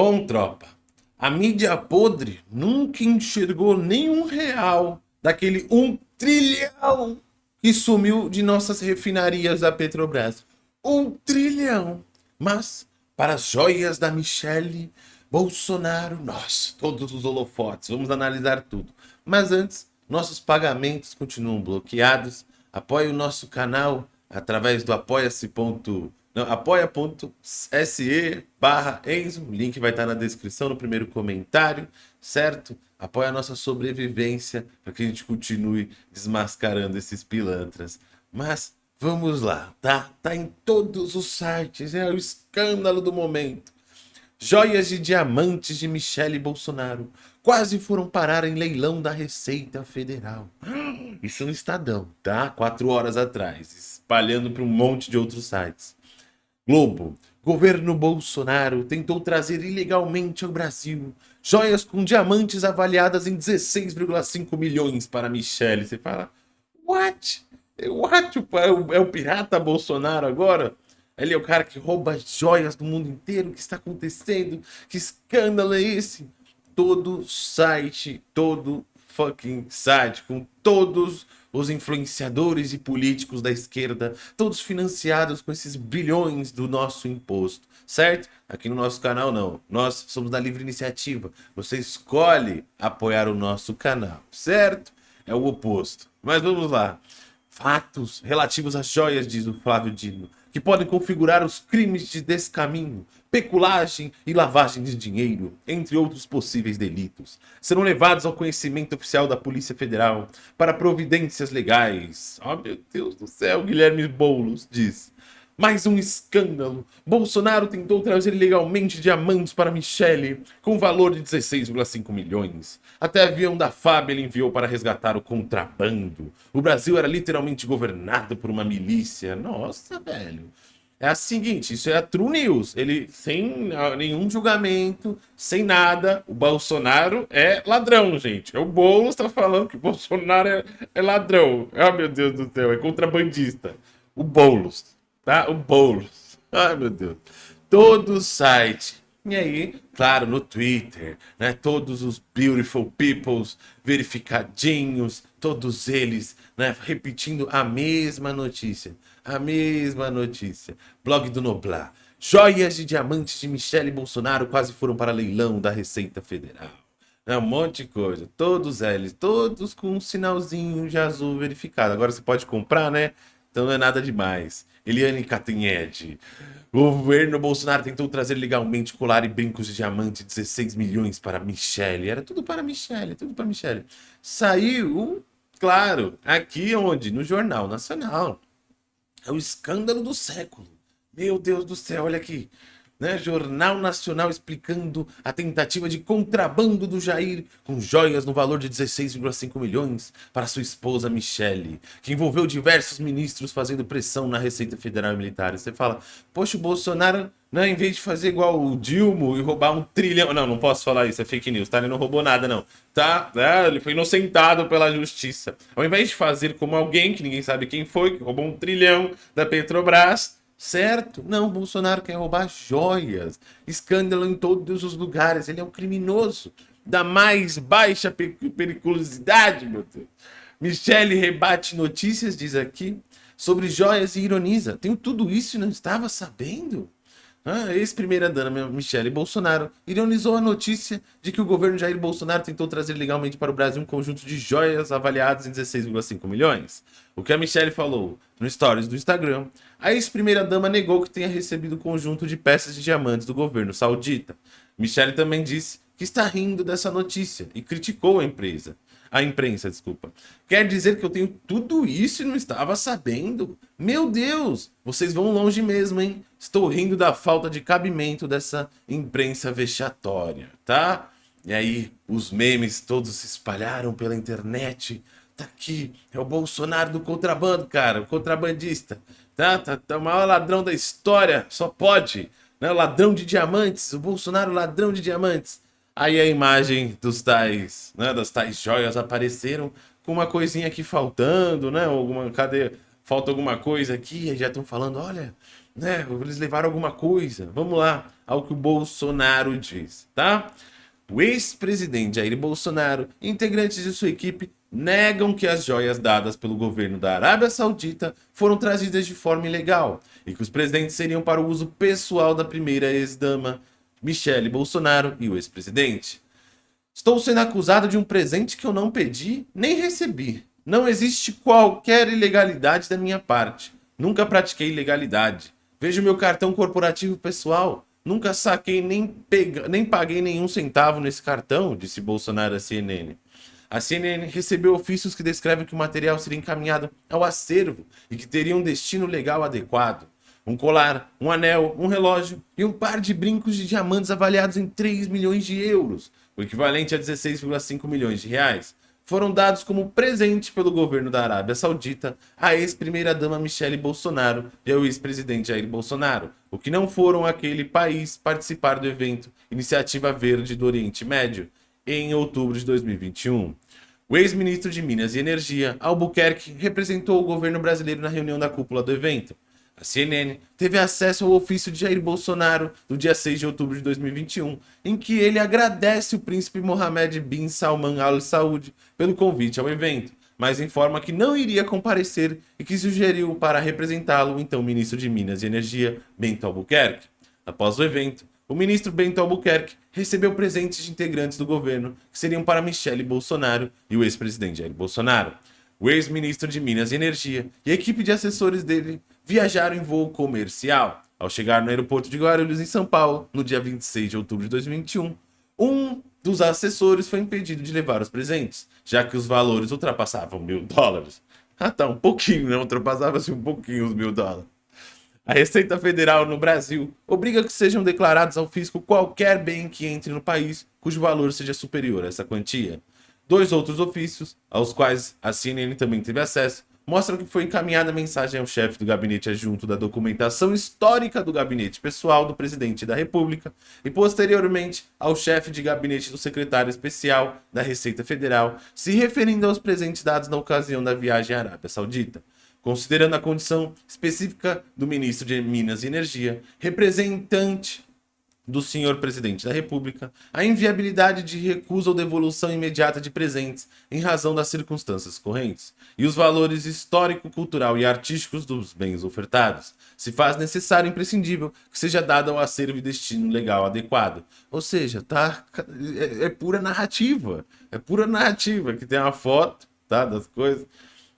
Bom, tropa, a mídia podre nunca enxergou nenhum real daquele um trilhão que sumiu de nossas refinarias da Petrobras. Um trilhão. Mas, para as joias da Michelle, Bolsonaro, nossa, todos os holofotes, vamos analisar tudo. Mas antes, nossos pagamentos continuam bloqueados. Apoie o nosso canal através do apoia-se apoia.se barra Enzo, o link vai estar na descrição, no primeiro comentário, certo? Apoia a nossa sobrevivência para que a gente continue desmascarando esses pilantras. Mas vamos lá, tá? Tá em todos os sites, é o escândalo do momento. Joias de diamantes de Michele Bolsonaro quase foram parar em leilão da Receita Federal. Isso no Estadão, tá? Quatro horas atrás, espalhando para um monte de outros sites. Globo. Governo Bolsonaro tentou trazer ilegalmente ao Brasil joias com diamantes avaliadas em 16,5 milhões para Michele. Você fala, what? What? É o pirata Bolsonaro agora? Ele é o cara que rouba joias do mundo inteiro. O que está acontecendo? Que escândalo é esse? Todo site, todo fucking site, com todos os influenciadores e políticos da esquerda, todos financiados com esses bilhões do nosso imposto, certo? Aqui no nosso canal não, nós somos da livre iniciativa, você escolhe apoiar o nosso canal, certo? É o oposto, mas vamos lá. Fatos relativos às joias, diz o Flávio Dino, que podem configurar os crimes de descaminho, peculagem e lavagem de dinheiro, entre outros possíveis delitos, serão levados ao conhecimento oficial da Polícia Federal para providências legais. Oh, meu Deus do céu, Guilherme Boulos diz. Mais um escândalo. Bolsonaro tentou trazer ilegalmente diamantes para Michele, com valor de 16,5 milhões. Até avião da FAB ele enviou para resgatar o contrabando. O Brasil era literalmente governado por uma milícia. Nossa, velho. É a seguinte, isso é a True News. Ele, sem nenhum julgamento, sem nada, o Bolsonaro é ladrão, gente. É o Boulos tá falando que o Bolsonaro é, é ladrão. Ah, meu Deus do céu, é contrabandista. O Boulos, tá? O Boulos. Ai, meu Deus. Todo site. E aí, claro, no Twitter, né? Todos os beautiful peoples verificadinhos, todos eles, né? Repetindo a mesma notícia a mesma notícia. Blog do Noblar. Joias de diamantes de Michele Bolsonaro quase foram para leilão da Receita Federal. É um monte de coisa. Todos eles, todos com um sinalzinho de azul verificado. Agora você pode comprar, né? Então não é nada demais. Eliane Catanhede. O governo Bolsonaro tentou trazer legalmente colar e brincos de diamante 16 milhões para Michele. Era tudo para Michele, tudo para Michele. Saiu, claro, aqui onde? No Jornal Nacional. É o escândalo do século. Meu Deus do céu, olha aqui. Né? Jornal Nacional explicando a tentativa de contrabando do Jair com joias no valor de 16,5 milhões para sua esposa Michele, que envolveu diversos ministros fazendo pressão na Receita Federal e Militar. Você fala, poxa, o Bolsonaro, né, em vez de fazer igual o Dilma e roubar um trilhão... Não, não posso falar isso, é fake news, tá? Ele não roubou nada, não. Tá? É, ele foi inocentado pela justiça. Ao invés de fazer como alguém, que ninguém sabe quem foi, que roubou um trilhão da Petrobras certo? Não, Bolsonaro quer roubar joias, escândalo em todos os lugares, ele é um criminoso da mais baixa periculosidade, meu Deus. Michele rebate notícias, diz aqui, sobre joias e ironiza. Tenho tudo isso e não estava sabendo? A ex-primeira-dama Michele Bolsonaro ironizou a notícia de que o governo Jair Bolsonaro tentou trazer legalmente para o Brasil um conjunto de joias avaliadas em 16,5 milhões. O que a Michele falou no stories do Instagram, a ex-primeira-dama negou que tenha recebido o conjunto de peças de diamantes do governo saudita. Michele também disse que está rindo dessa notícia e criticou a empresa. A imprensa, desculpa. Quer dizer que eu tenho tudo isso e não estava sabendo? Meu Deus, vocês vão longe mesmo, hein? Estou rindo da falta de cabimento dessa imprensa vexatória, tá? E aí, os memes todos se espalharam pela internet. Tá aqui, é o Bolsonaro do contrabando, cara, o contrabandista. Tá, tá, tá o maior ladrão da história, só pode. Né? O ladrão de diamantes, o Bolsonaro ladrão de diamantes. Aí a imagem dos tais, né, das tais joias apareceram com uma coisinha aqui faltando, né? Alguma, cadê? Falta alguma coisa aqui, e já estão falando, olha, né? Eles levaram alguma coisa. Vamos lá ao que o Bolsonaro diz, tá? O ex-presidente Jair Bolsonaro integrantes de sua equipe negam que as joias dadas pelo governo da Arábia Saudita foram trazidas de forma ilegal e que os presentes seriam para o uso pessoal da primeira ex-dama Michele Bolsonaro e o ex-presidente. Estou sendo acusado de um presente que eu não pedi nem recebi. Não existe qualquer ilegalidade da minha parte. Nunca pratiquei ilegalidade. Veja o meu cartão corporativo pessoal. Nunca saquei nem, pega... nem paguei nenhum centavo nesse cartão, disse Bolsonaro à CNN. A CNN recebeu ofícios que descrevem que o material seria encaminhado ao acervo e que teria um destino legal adequado. Um colar, um anel, um relógio e um par de brincos de diamantes avaliados em 3 milhões de euros, o equivalente a 16,5 milhões de reais, foram dados como presente pelo governo da Arábia Saudita à ex-primeira-dama Michele Bolsonaro e ao ex-presidente Jair Bolsonaro, o que não foram aquele país participar do evento Iniciativa Verde do Oriente Médio, em outubro de 2021. O ex-ministro de Minas e Energia, Albuquerque, representou o governo brasileiro na reunião da cúpula do evento. A CNN teve acesso ao ofício de Jair Bolsonaro do dia 6 de outubro de 2021, em que ele agradece o príncipe Mohammed bin Salman Al Saud pelo convite ao evento, mas informa que não iria comparecer e que sugeriu para representá-lo o então ministro de Minas e Energia, Bento Albuquerque. Após o evento, o ministro Bento Albuquerque recebeu presentes de integrantes do governo que seriam para Michele Bolsonaro e o ex-presidente Jair Bolsonaro. O ex-ministro de Minas e Energia e a equipe de assessores dele viajaram em voo comercial. Ao chegar no aeroporto de Guarulhos, em São Paulo, no dia 26 de outubro de 2021, um dos assessores foi impedido de levar os presentes, já que os valores ultrapassavam mil dólares. Ah tá, um pouquinho, né? Ultrapassava-se um pouquinho os mil dólares. A Receita Federal no Brasil obriga que sejam declarados ao fisco qualquer bem que entre no país cujo valor seja superior a essa quantia. Dois outros ofícios, aos quais a CNN também teve acesso, mostram que foi encaminhada mensagem ao chefe do gabinete adjunto da documentação histórica do gabinete pessoal do presidente da República e posteriormente ao chefe de gabinete do secretário especial da Receita Federal, se referindo aos presentes dados na ocasião da viagem à Arábia Saudita. Considerando a condição específica do ministro de Minas e Energia, representante do senhor presidente da República a inviabilidade de recusa ou devolução imediata de presentes em razão das circunstâncias correntes e os valores histórico, cultural e artísticos dos bens ofertados. Se faz necessário e imprescindível que seja dado ao acervo e destino legal adequado. Ou seja, tá, é, é pura narrativa. É pura narrativa, que tem uma foto tá, das coisas.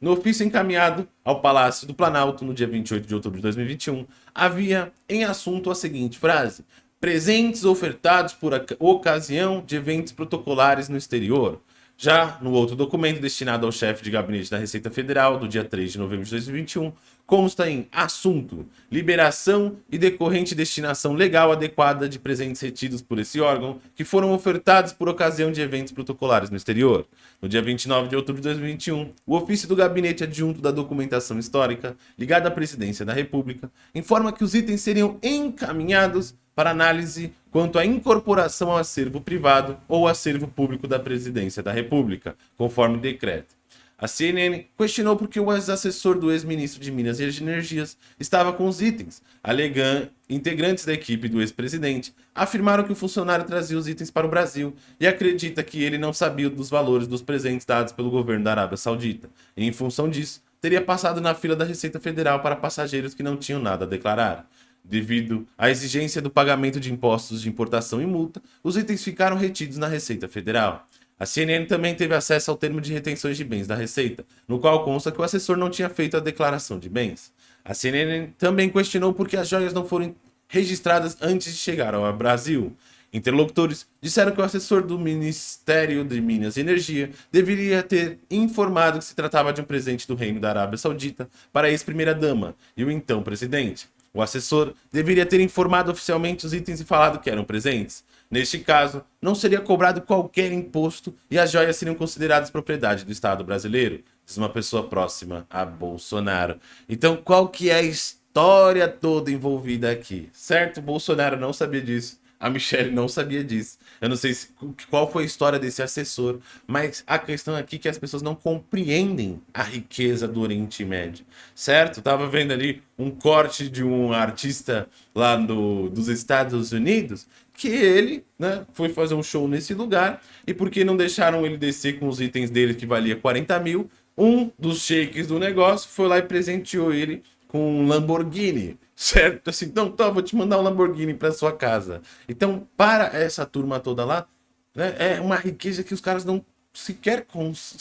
No ofício encaminhado ao Palácio do Planalto no dia 28 de outubro de 2021, havia em assunto a seguinte frase: presentes ofertados por ocasião de eventos protocolares no exterior. Já no outro documento destinado ao chefe de gabinete da Receita Federal, do dia 3 de novembro de 2021, consta em assunto, liberação e decorrente destinação legal adequada de presentes retidos por esse órgão que foram ofertados por ocasião de eventos protocolares no exterior. No dia 29 de outubro de 2021, o ofício do Gabinete Adjunto da Documentação Histórica, ligado à Presidência da República, informa que os itens seriam encaminhados para análise quanto à incorporação ao acervo privado ou acervo público da Presidência da República, conforme decreto. A CNN questionou por que o ex-assessor do ex-ministro de Minas e Energias estava com os itens. Alegando, integrantes da equipe do ex-presidente afirmaram que o funcionário trazia os itens para o Brasil e acredita que ele não sabia dos valores dos presentes dados pelo governo da Arábia Saudita. E, em função disso, teria passado na fila da Receita Federal para passageiros que não tinham nada a declarar. Devido à exigência do pagamento de impostos de importação e multa, os itens ficaram retidos na Receita Federal. A CNN também teve acesso ao termo de retenções de bens da Receita, no qual consta que o assessor não tinha feito a declaração de bens. A CNN também questionou por que as joias não foram registradas antes de chegar ao Brasil. Interlocutores disseram que o assessor do Ministério de Minas e Energia deveria ter informado que se tratava de um presente do Reino da Arábia Saudita para a ex-primeira-dama e o então presidente. O assessor deveria ter informado oficialmente os itens e falado que eram presentes. Neste caso, não seria cobrado qualquer imposto e as joias seriam consideradas propriedade do Estado brasileiro, diz uma pessoa próxima a Bolsonaro. Então, qual que é a história toda envolvida aqui? Certo? Bolsonaro não sabia disso, A Michelle não sabia disso. Eu não sei se, qual foi a história desse assessor, mas a questão aqui é que as pessoas não compreendem a riqueza do Oriente Médio, certo? Tava vendo ali um corte de um artista lá do, dos Estados Unidos que ele né, foi fazer um show nesse lugar e porque não deixaram ele descer com os itens dele que valia 40 mil, um dos shakes do negócio foi lá e presenteou ele com um Lamborghini, certo? Assim, então, tá, vou te mandar um Lamborghini para sua casa. Então, para essa turma toda lá, né, é uma riqueza que os caras não sequer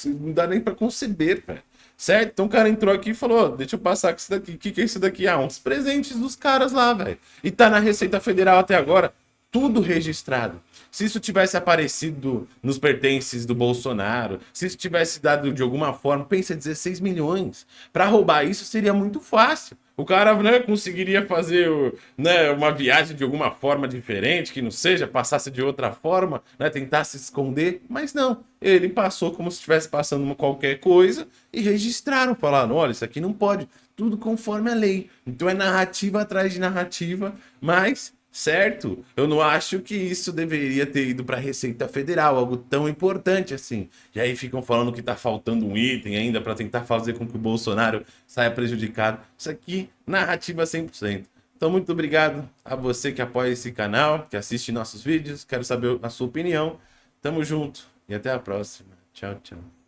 não dá nem para conceber, velho. Certo? Então o cara entrou aqui e falou, deixa eu passar com isso daqui. O que, que é isso daqui? Ah, uns presentes dos caras lá, velho. E tá na Receita Federal até agora tudo registrado. Se isso tivesse aparecido nos pertences do Bolsonaro, se isso tivesse dado de alguma forma, pensa 16 milhões. Para roubar isso seria muito fácil. O cara né, conseguiria fazer né, uma viagem de alguma forma diferente, que não seja, passasse de outra forma, né, tentar se esconder, mas não. Ele passou como se estivesse passando uma qualquer coisa e registraram, falaram, olha, isso aqui não pode, tudo conforme a lei. Então é narrativa atrás de narrativa, mas certo? Eu não acho que isso deveria ter ido para a Receita Federal, algo tão importante assim. E aí ficam falando que está faltando um item ainda para tentar fazer com que o Bolsonaro saia prejudicado. Isso aqui, narrativa 100%. Então, muito obrigado a você que apoia esse canal, que assiste nossos vídeos. Quero saber a sua opinião. Tamo junto e até a próxima. Tchau, tchau.